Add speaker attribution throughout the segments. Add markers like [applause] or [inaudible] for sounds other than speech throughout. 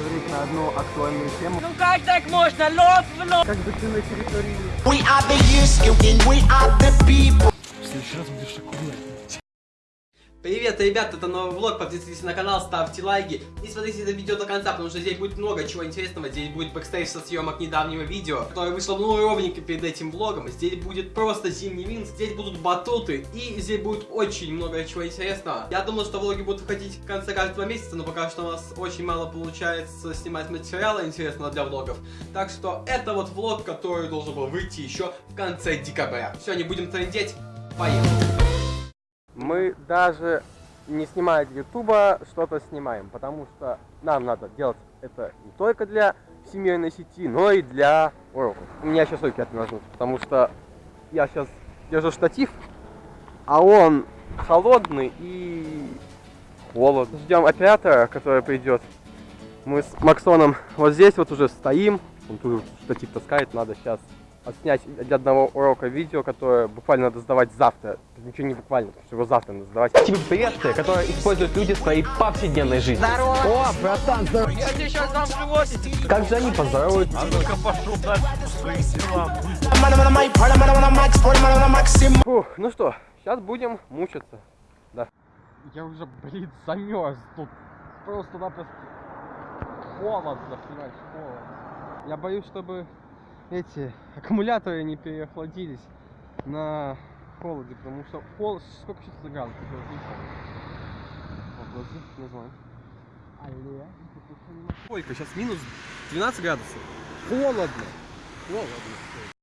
Speaker 1: поговорить на одну актуальную тему.
Speaker 2: Ну как так можно? Лоб в лоб!
Speaker 1: Как бы ты на территории...
Speaker 3: We are the youth, we are the people.
Speaker 1: В следующий раз будешь аккуратнее.
Speaker 4: Привет, ребят, это новый влог, подписывайтесь на канал, ставьте лайки и смотрите это видео до конца, потому что здесь будет много чего интересного, здесь будет бэкстейдж со съемок недавнего видео, которое вышло ну ровненько перед этим влогом, здесь будет просто зимний Минск, здесь будут батуты и здесь будет очень много чего интересного. Я думал, что влоги будут выходить в конце каждого месяца, но пока что у нас очень мало получается снимать материала интересного для влогов, так что это вот влог, который должен был выйти еще в конце декабря. Все, не будем трендеть, поехали.
Speaker 1: Мы даже не снимая для ютуба что-то снимаем, потому что нам надо делать это не только для всемирной сети, но и для уроков. У меня сейчас руки отмерзнут, потому что я сейчас держу штатив, а он холодный и холодно. Ждем оператора, который придет. Мы с Максоном вот здесь вот уже стоим, он тут штатив таскает, надо сейчас отснять для одного урока видео, которое буквально надо сдавать завтра. Ничего не буквально, потому что его завтра надо сдавать.
Speaker 5: Типа приветствия, которые используют люди в своей повседневной жизни.
Speaker 2: Здорово!
Speaker 5: О, братан, здорово.
Speaker 2: Я тебе сейчас дам животик!
Speaker 5: Как же они
Speaker 3: on a mic, sport, I'm on a Maxim.
Speaker 1: Фух, ну что, сейчас будем мучиться. Да. Я уже, блин, замерз тут. Просто-напросто холодно, понимаешь, холодно. Я боюсь, чтобы эти аккумуляторы не переохладились на холоде, потому что холод, сколько сейчас градусов? Глазы, не знаю. Алле. Сколько? Сейчас минус 12 градусов. Холодно. Холодно.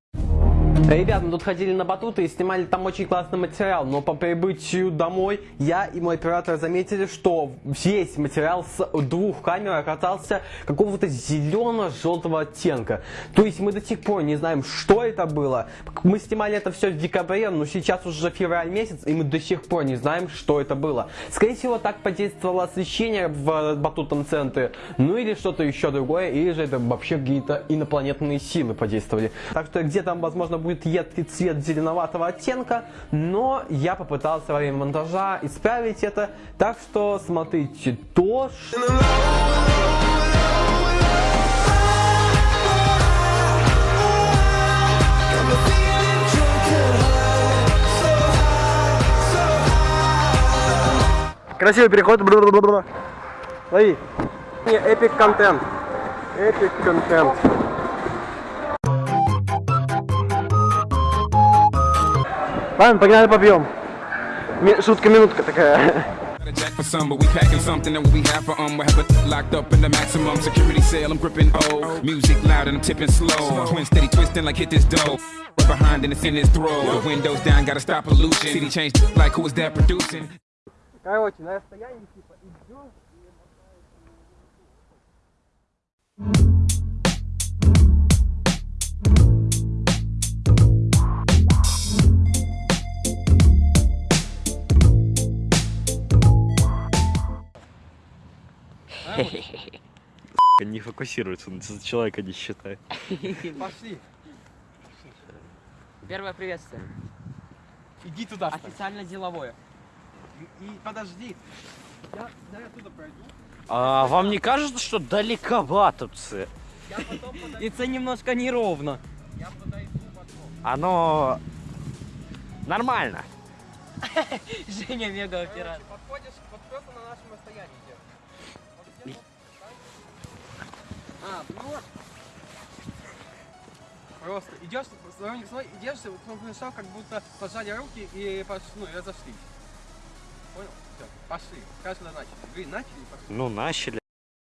Speaker 5: Ребят, мы тут ходили на батуты и снимали там очень классный материал, но по прибытию домой я и мой оператор заметили, что весь материал с двух камер оказался какого-то зелено-желтого оттенка. То есть мы до сих пор не знаем, что это было. Мы снимали это все в декабре, но сейчас уже февраль месяц, и мы до сих пор не знаем, что это было. Скорее всего, так подействовало освещение в батутном центре, ну или что-то еще другое, или же это вообще какие-то инопланетные силы подействовали. Так что где там, возможно, будет едкий цвет зеленоватого оттенка, но я попытался во время монтажа исправить это, так что смотрите то, что...
Speaker 1: Красивый переход. Бла-бла-бла-бла. Лови. Не, эпик контент. Эпик контент. Ладно, погнали побьем. Ми- Шутка-минутка такая.
Speaker 6: Jack for some, but we packing something that we have for um. We have it locked up in the maximum security cell. I'm gripping O. Music loud and I'm tipping slow. Twin steady twisting like hit this dough. Right behind and it's in his throat. Windows down, gotta stop pollution. City changed like who was that producing?
Speaker 1: Короче, на расстоянии типа идешь.
Speaker 7: Не фокусируется, он за человека не считает.
Speaker 1: Пошли.
Speaker 2: Первое приветствие.
Speaker 1: Иди туда.
Speaker 2: Официально деловое.
Speaker 1: И, подожди. Я, да, я туда пройду.
Speaker 7: А вам не кажется, что далековато все?
Speaker 1: Я потом подойду.
Speaker 2: И это немножко неровно.
Speaker 1: Я подойду потом.
Speaker 7: Оно нормально. [laughs]
Speaker 2: Женя мега оператор.
Speaker 1: Подходишь вот просто на нашем расстоянии А, ну вот. Просто идешь, сторонник свой, идешь, пришел, как будто пожали руки и пош... ну, и разошлись. Понял? Все, пошли. Скажи, когда начали. Вы начали, пошли.
Speaker 7: Ну, начали.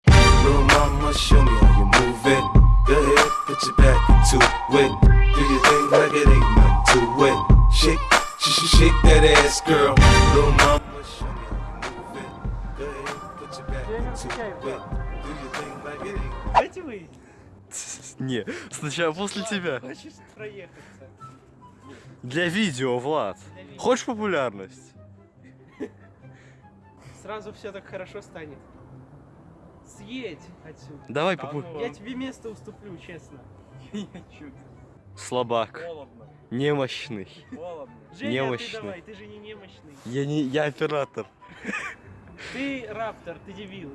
Speaker 8: Little mama, show me how you move it. Go ahead, put your back into it. Do your thing like it ain't nothing to it. Shake, sh sh shake that ass, girl. Little mama, show me how you move it. Go ahead, put your back into it.
Speaker 2: Давайте вы. [laughs]
Speaker 7: Не, сначала после тебя.
Speaker 2: Хочешь проехаться?
Speaker 7: Для видео, Влад. Хочешь популярность?
Speaker 2: Сразу все так хорошо станет. Съедь отсюда.
Speaker 7: Давай попу...
Speaker 2: Я тебе место уступлю, честно. [laughs] Я чуть.
Speaker 7: Слабак.
Speaker 2: Холодно.
Speaker 7: Немощный.
Speaker 2: Холодно. Женя,
Speaker 7: Немощный.
Speaker 2: ты давай, ты же не немощный.
Speaker 7: Я не... Я оператор. [laughs]
Speaker 2: Ты раптор, ты дебил.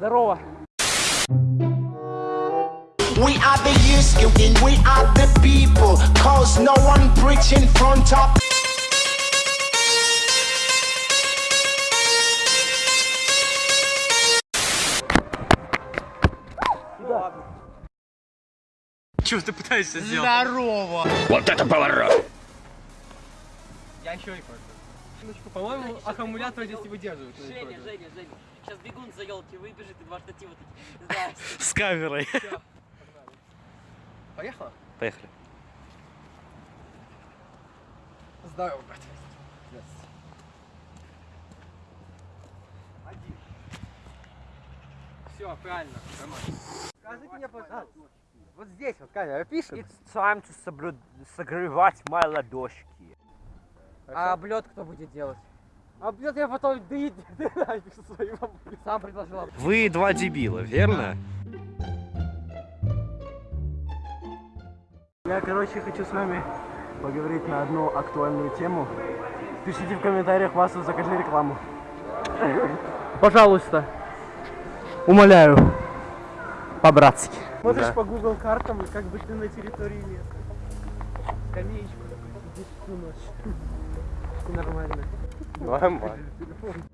Speaker 2: Да,
Speaker 3: We are the youth, we are the people. Cause no one preaching front of
Speaker 7: Чего ты пытаешься сделать?
Speaker 2: Я еще и Минуточку, по-моему, аккумулятор здесь не выдерживает.
Speaker 9: Женя, Женя, Женя. Сейчас бегун за елки выбежит и два штатива такие. [laughs]
Speaker 7: С камерой.
Speaker 2: Поехала?
Speaker 7: Поехали.
Speaker 2: Здорово, брат. Все, правильно, нормально.
Speaker 1: Скажите мне, пожалуйста, вот здесь вот камера пишет.
Speaker 10: It's time to соблю- согревать мои ладошки.
Speaker 2: А облет кто будет делать?
Speaker 1: Блядь, я потом [laughs] своим
Speaker 2: Сам предложил.
Speaker 7: Вы два дебила, верно?
Speaker 10: Я, короче, хочу с вами поговорить на одну актуальную тему. Пишите в комментариях, Васу, закажи рекламу. Пожалуйста. Умоляю. По-братски.
Speaker 2: Смотришь по Google картам, как бы ты на территории леса. Скамеечку сидишь всю ночь. [laughs] Нормально.
Speaker 1: Нормально. [laughs]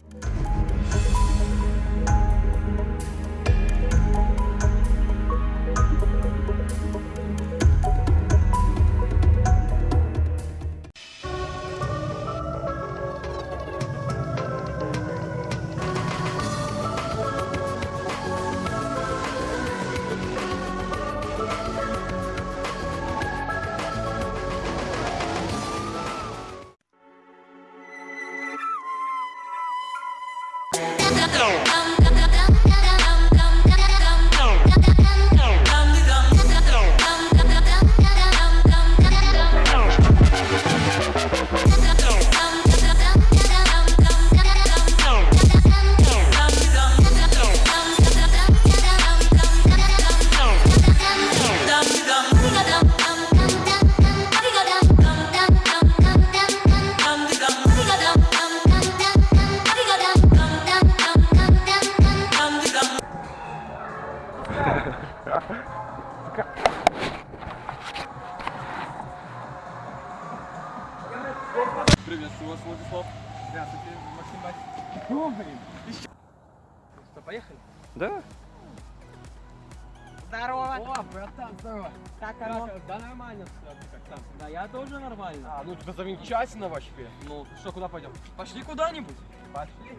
Speaker 7: Да.
Speaker 2: Здорово! О, братан, здорово! Как оно? Да нормально все, как там? Да я тоже нормально. А, ну тебя замечательно вообще. Ну, что, куда пойдем? Пошли куда-нибудь. Пошли.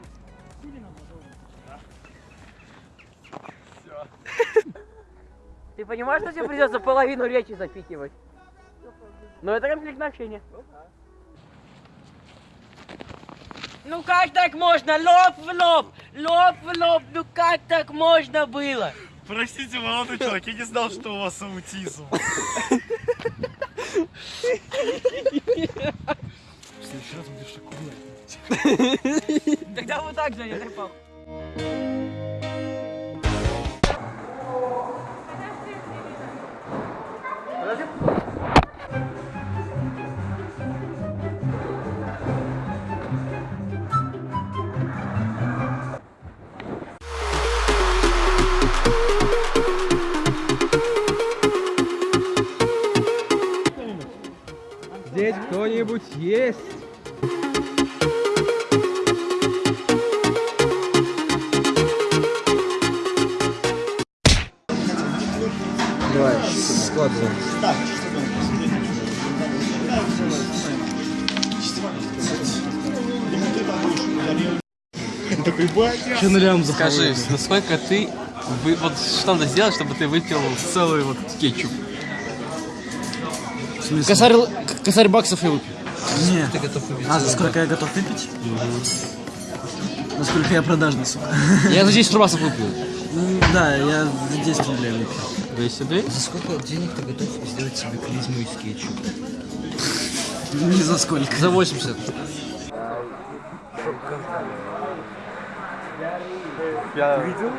Speaker 9: Ты понимаешь, что тебе придется половину речи запикивать? Ну это конфликтное общение. Ну как так можно? Лоб в лоб! Лоб в лоб! Ну как так можно было?
Speaker 7: Простите, молодой человек, я не знал, что у вас аутизм. В следующий раз будешь аккуратнее.
Speaker 9: Тогда вот так, Женя, так
Speaker 2: Здесь кто-нибудь есть?
Speaker 4: Скажи, насколько ты... вы- Вот что надо сделать, чтобы ты выпил целый вот кетчуп?
Speaker 10: Косарь, косарь баксов я выпью.
Speaker 4: Нет. Ты готов выпить?
Speaker 10: А за сколько я готов выпить? Насколько я продажный, сука. Я за 10 рубасов выпью. Да, я за 10 рублей выпью.
Speaker 4: 200 рублей?
Speaker 10: За сколько денег ты готов сделать себе клизму из кетчупа? Не за сколько. За 80.
Speaker 1: Я
Speaker 10: Будем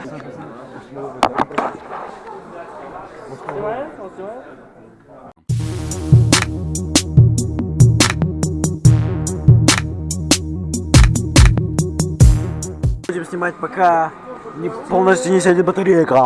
Speaker 10: снимать пока Не полностью не сядет батарейка.